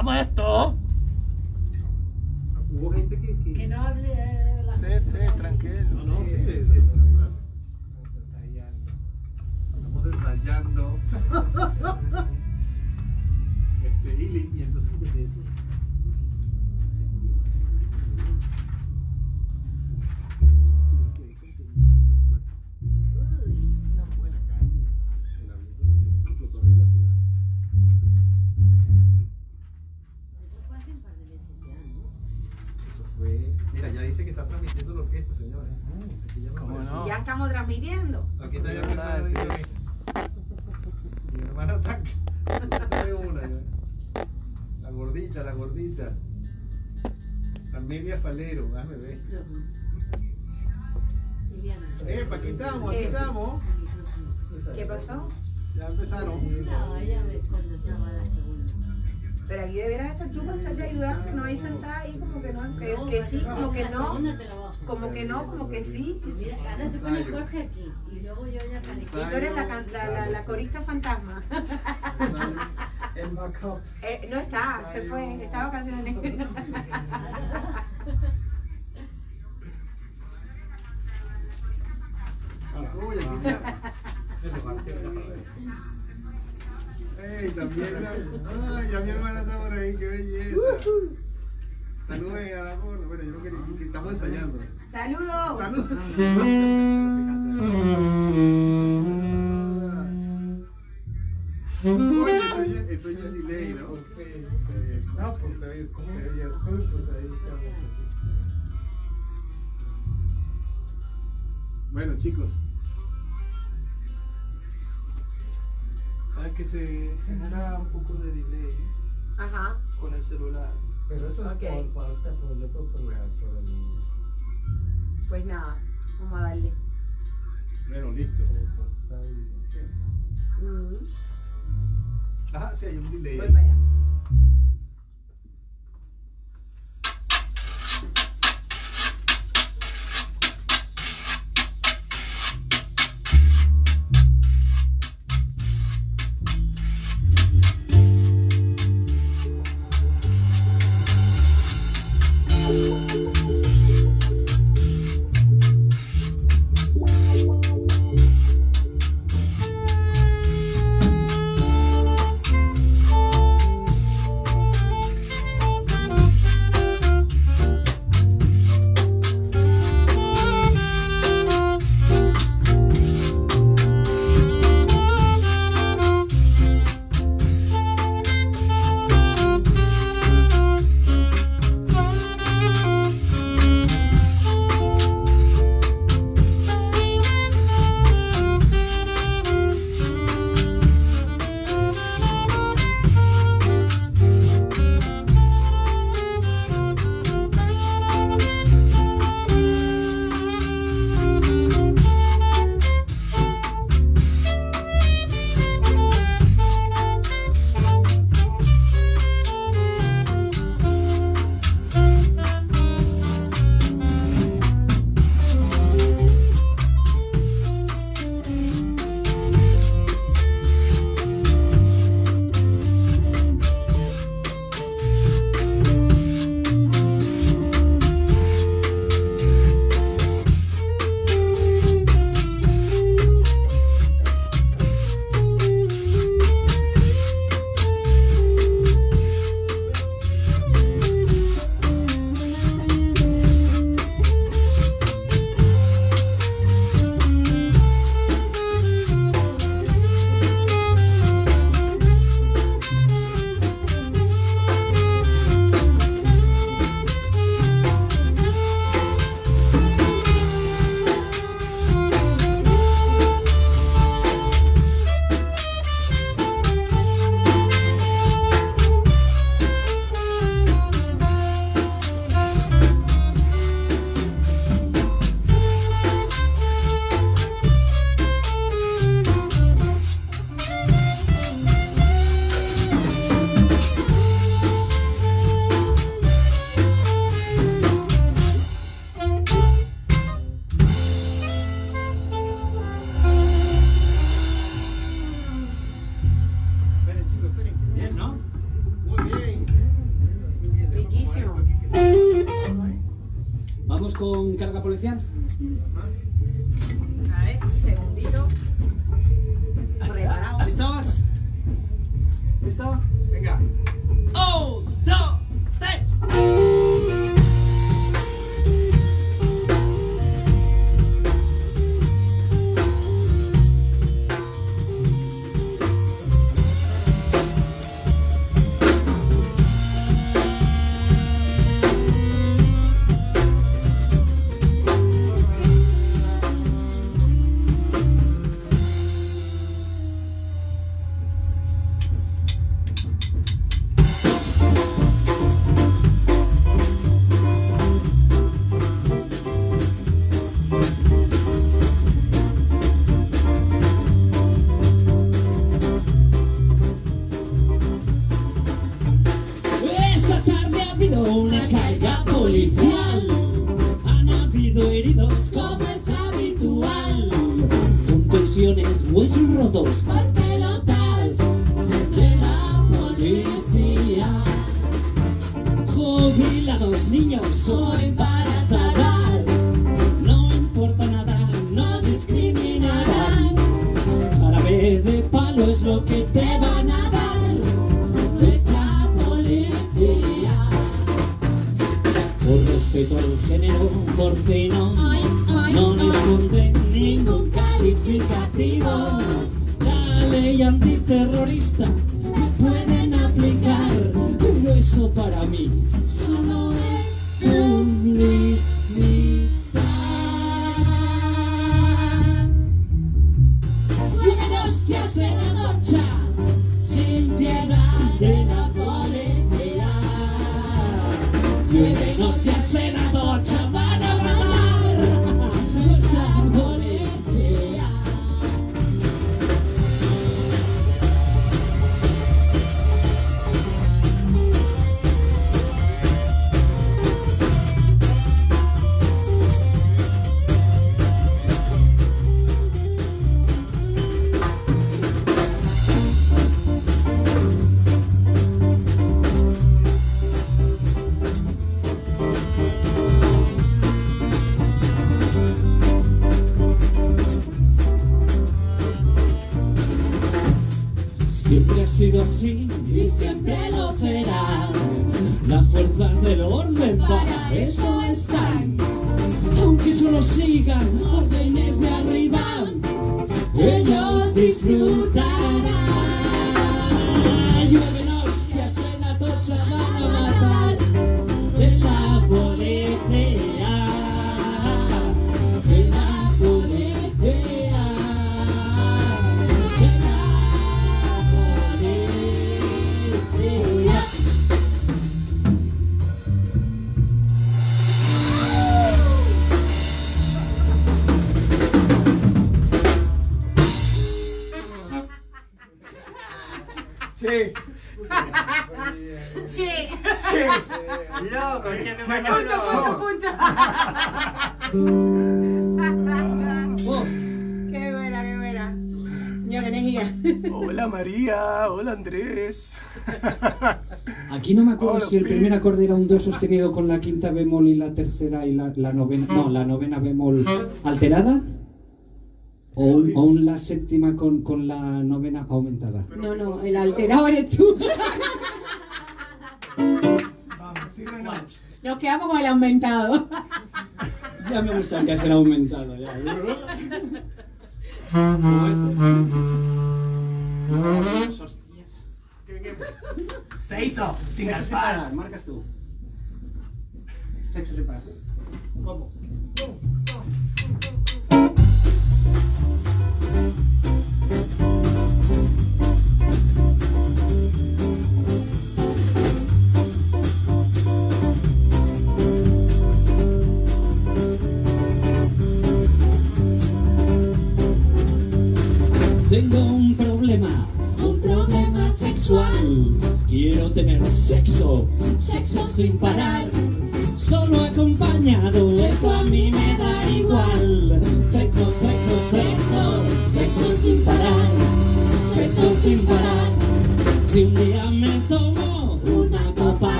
¡Hagamos esto! Hubo gente que... que... Que no hable de la Sí, sí, tranquilo. No, no, sí, es, es Estamos ensayando. este, y, y entonces me decía. Estamos transmitiendo. Aquí está ya mi hermana. dígame. Mi hermana está. de una ya. La gordita, la gordita. Amelia Falero, déjame ver. Eh, aquí estamos, aquí ¿Qué? estamos. ¿Qué pasó? Ya empezaron. No. Pero aquí deberás estar tú para estarte ayudando, no hay sentada ahí como que no, que, sí, como que no, como que no, como que sí. Mira, ahora se pone Jorge aquí y luego yo ya Y tú eres la, can- la, la, la corista fantasma. El backup. Eh, no está, se fue, está vacaciones. Ey, también la... Ay, ya mi hermana está por ahí, qué belleza. Saluden a la gorda. Bueno, yo no quería, que estamos ensayando. ¡Saludos! Salud. Oye, eso ya, eso ya es delay, ¿no? Sí. No, pues se ve, ¿cómo se veía? Pues ahí estamos. Bueno, chicos. Sabes que se genera un poco de delay Ajá. con el celular. Pero eso Ok. es por parte por el otro programa, por el Pues nada, vamos a darle. Bueno, listo. portal y ¿qué es? Mm, Ah, sí, hay un delay. Voy para allá. Carga para eso están. Aunque solo sigan Aquí no me acuerdo Hola, si el Pi. primer acorde era un do sostenido con la quinta bemol y la tercera y la, la novena. No, la novena bemol alterada. O, un- o un la séptima con, con la novena aumentada. No, no, el alterado eres tú. Vamos. Nos quedamos con el aumentado. Ya me gustaría ser aumentado. Ya. Como este. Se hizo, sin Sexo alzar. separar, marcas tú. Sexo separar. Vamos. Tengo un problema, Quiero tener sexo, sexo sin parar. Solo acompañado, eso a mí me da igual.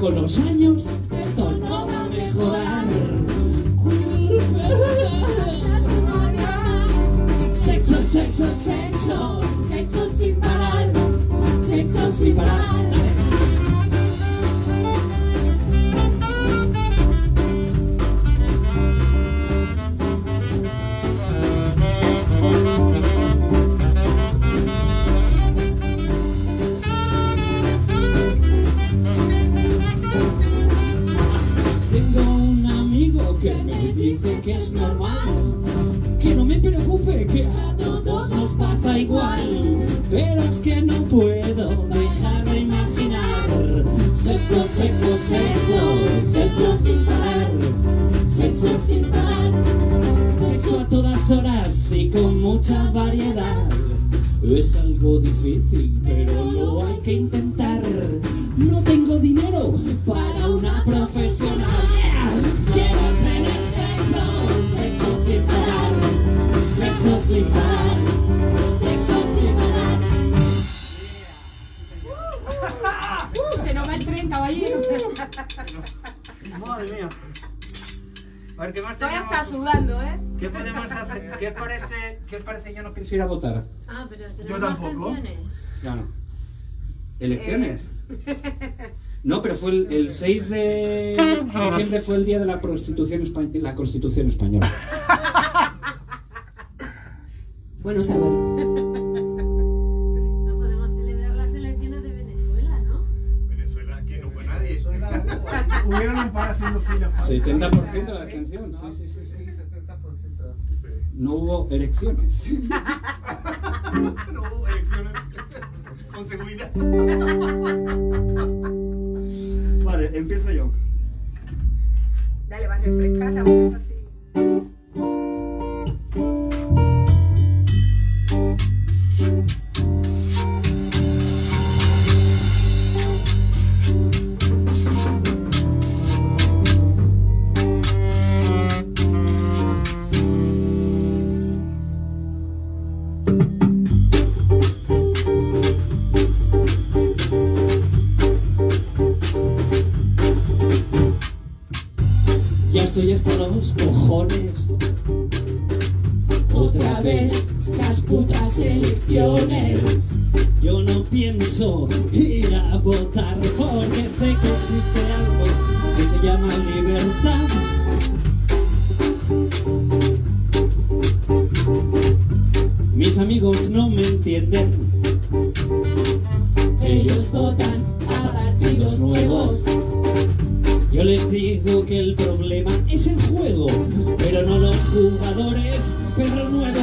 Con los años mucha variedad. Es algo difícil, pero lo hay que intentar. No tengo dinero para una profesional. Yeah. Quiero tener sexo, sexo sin parar, sexo sin parar, sexo sin parar. Uh, se nos va el tren, caballero. Madre mía. A ver, ¿qué más Todavía está sudando, ¿eh? ¿Qué podemos hacer? ¿Qué parece? ¿Qué os parece? Yo no pienso ir a votar. Ah, pero tenemos Yo tampoco. canciones. Claro. ¿Elecciones? No, pero fue el, el 6 de diciembre fue el día de la Constitución, Espa- la Constitución Española. Bueno, saber. No podemos celebrar las elecciones de Venezuela, ¿no? Venezuela, aquí no fue nadie. Hubieron un par haciendo filas. 70% de la abstención, sí, sí, sí. sí. Sí, 70%. No hubo elecciones. No hubo elecciones con seguridad. Vale, empiezo yo. Dale, va a refrescar la putas elecciones. Yo no pienso ir a votar porque sé que existe algo que se llama libertad. Mis amigos no me entienden. Ellos votan a partidos nuevos. Yo les digo que el problema es el juego, pero no los jugadores. Perro nuevo,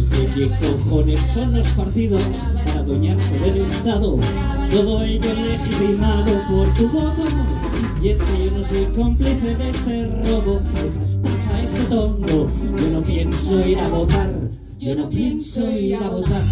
es que qué cojones son los partidos para adueñarse del Estado. Todo ello legitimado por tu voto. Y es que yo no soy cómplice de este robo, esta estafa, este tongo. Yo no pienso ir a votar. Yo no pienso ir a votar.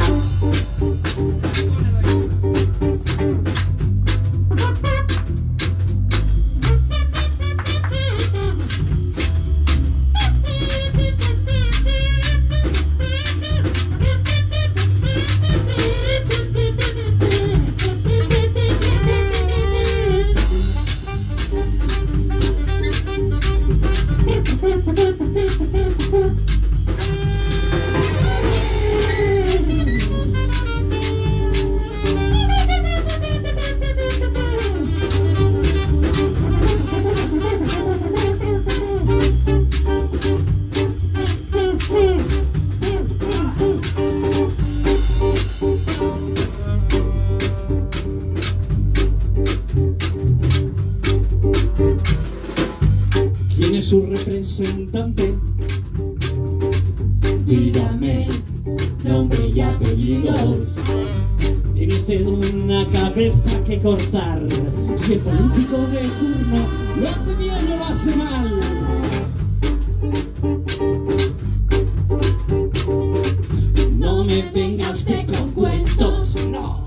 No me vengas que con cuentos, no.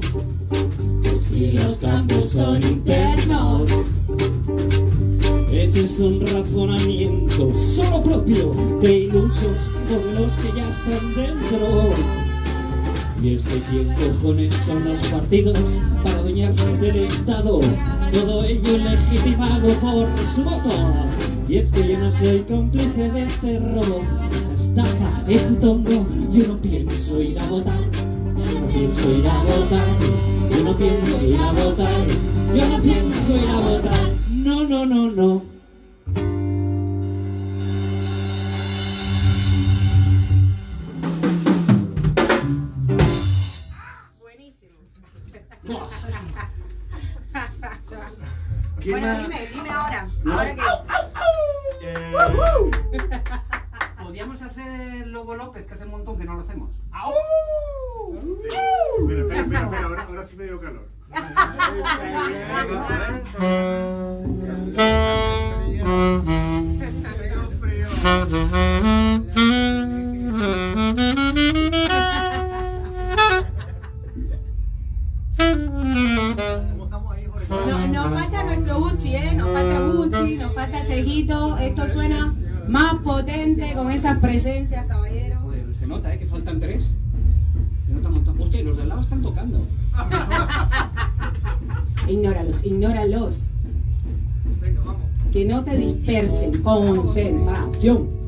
Si los campos son internos. Ese es un razonamiento solo propio de ilusos por los que ya están dentro. Y es que quién cojones son los partidos para adueñarse del Estado timado por su motor. Y es que yo no soy cómplice de este robo. Dime, dime ahora. Ahora eh, Podríamos hacer Lobo López, que hace un montón que no lo hacemos. ¡Au! Sí. Pero espera, espera, espera, ahora, ahora sí me dio calor. Tengo frío. que no te dispersen. Concentración.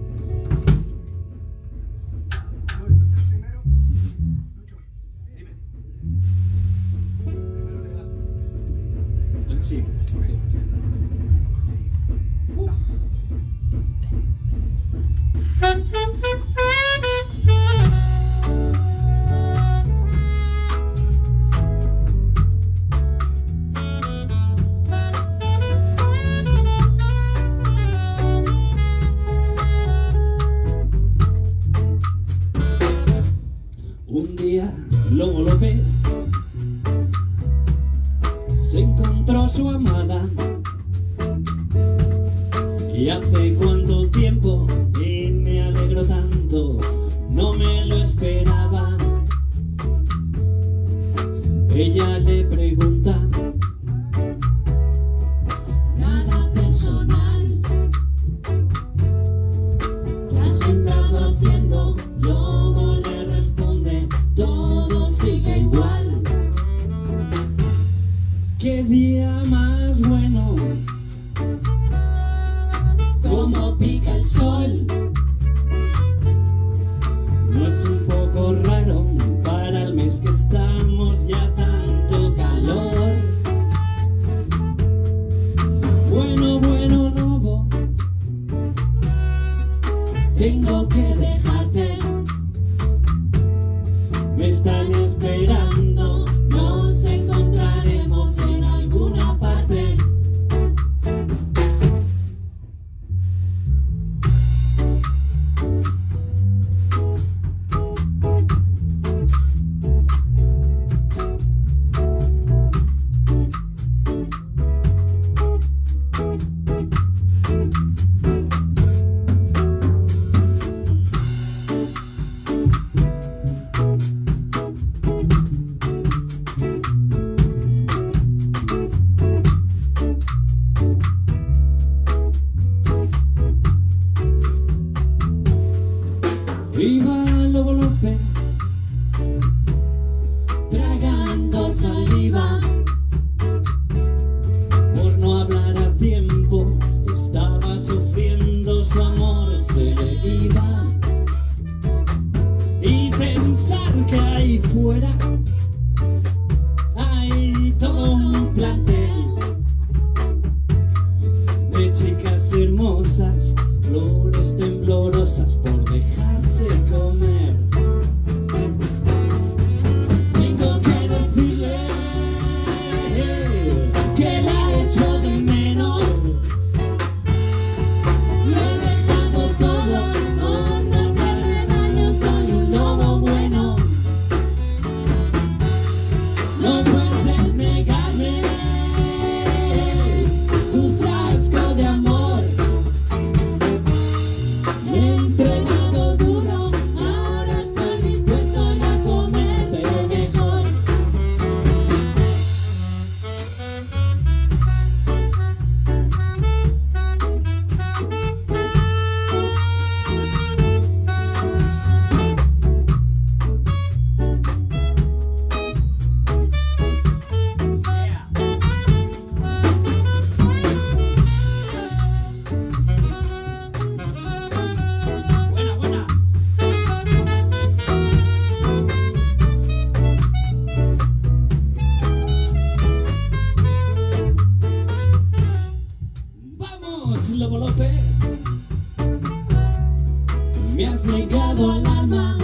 Al alma.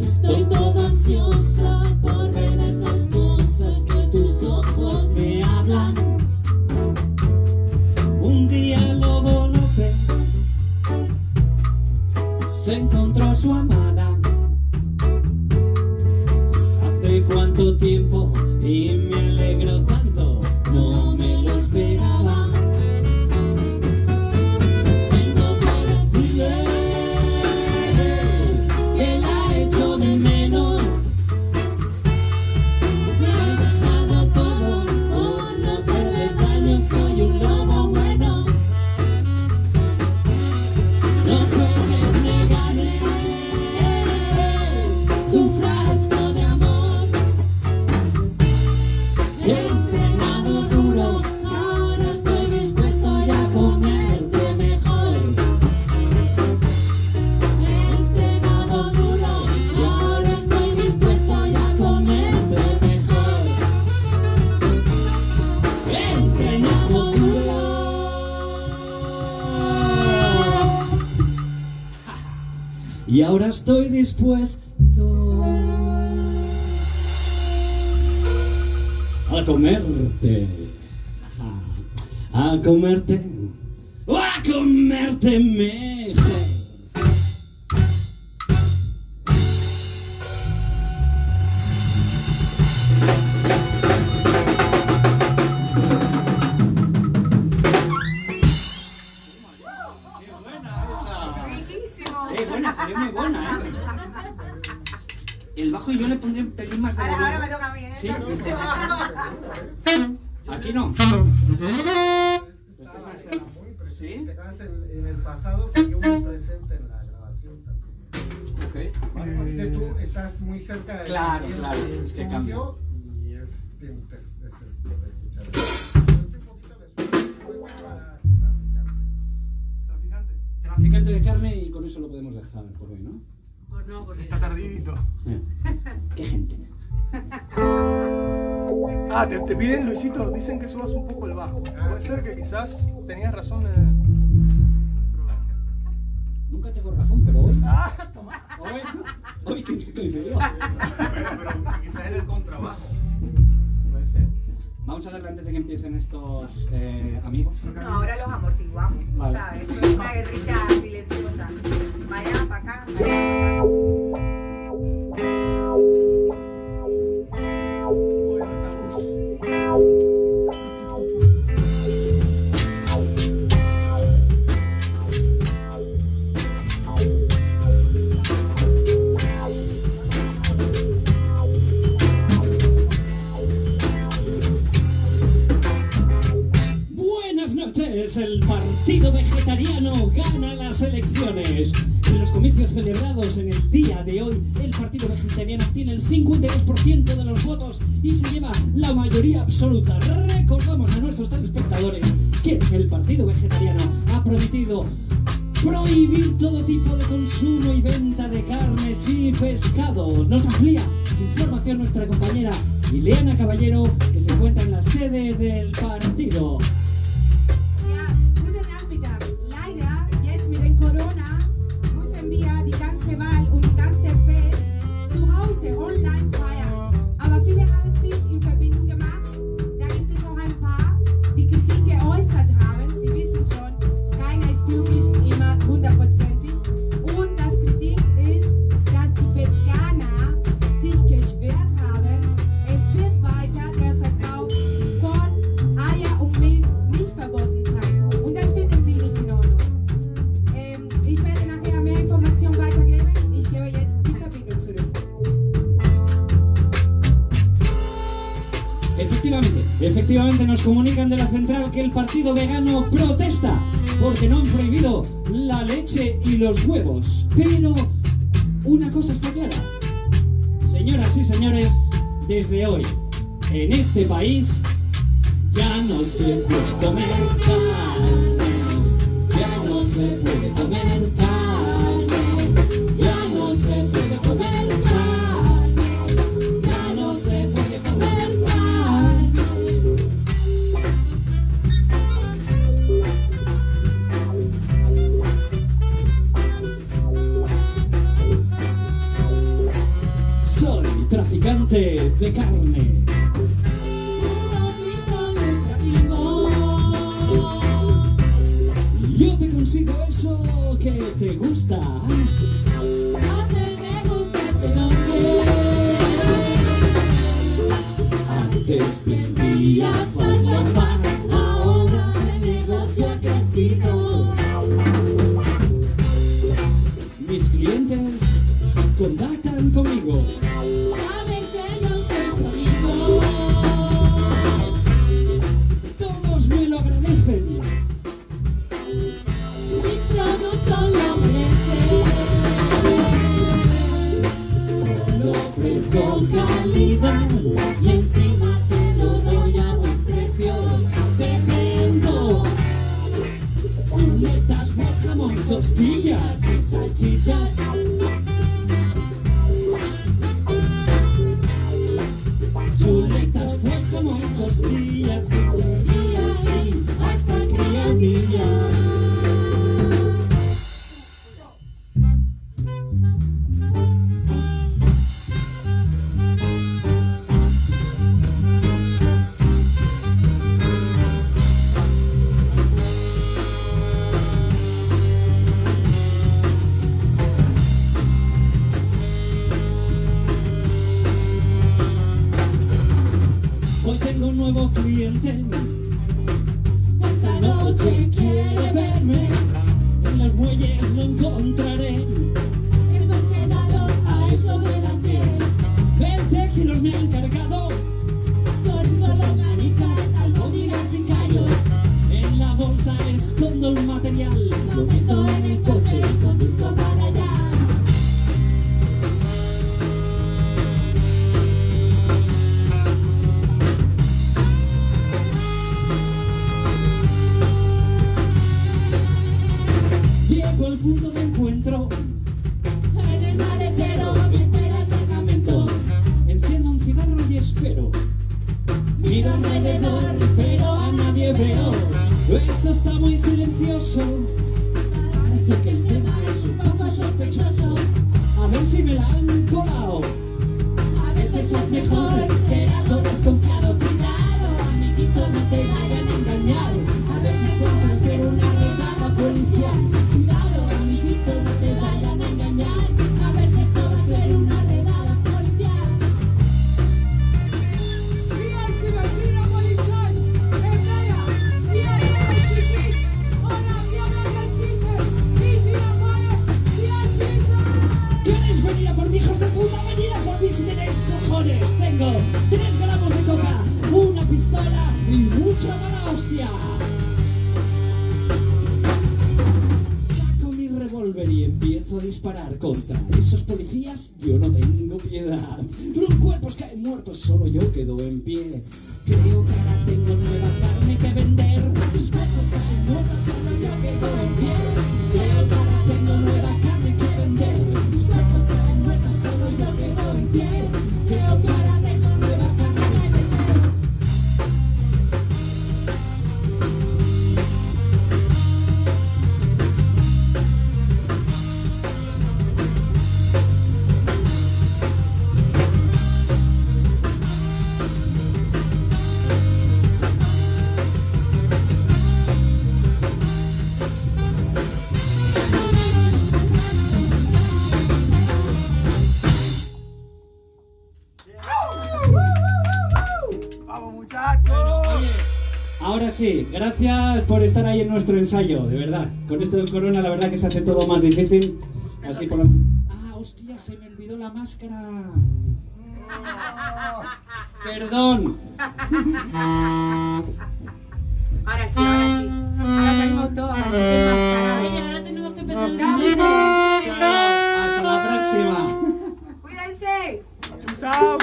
Estoy toda ansiosa por ver esas cosas que tus ojos me hablan. Un día Lobo López se encontró a su amada. Hace cuánto tiempo y Y ahora estoy dispuesto a comerte. A comerte. A comerte en, en el pasado siguió muy presente en la grabación también. Ok. Vale, Es que tú estás muy cerca de Claro, claro, es que cambia. Y es, escuchar. Poquito de para traficante. Traficante. Traficante de carne y con eso lo podemos dejar por hoy, ¿no? Pues no, porque Está tardidito. Eh. Qué gente. Ah, te, te piden, Luisito, dicen que subas un poco el bajo. Puede ser que quizás tenías razón. eh, nuestro- Nunca tengo razón, pero hoy. Ah, toma. Hoy. Hoy, ¿qué qué dice yo? Bueno, pero quizás era el contrabajo. Puede ser. Vamos a darle antes de que empiecen estos eh, amigos. No, ahora los amortiguamos, tú Vale. sabes. Esto es una guerrilla silenciosa. Allá, para acá, para acá. Que el partido vegano protesta porque no han prohibido la leche y los huevos. Pero una cosa está clara. Señoras y señores, desde hoy, en este país, ya no se puede comer Africa. sí, gracias por estar ahí en nuestro ensayo, de verdad. Con esto del corona, la verdad que se hace todo más difícil. Así por ¡Ah, hostia! Se me olvidó la máscara. Perdón. Ahora sí, ahora sí. Ahora salimos todos así enmascarados. Oye, ahora tenemos que empezar el ¡Chao! ¡Hasta la próxima! ¡Cuídense! ¡Chao!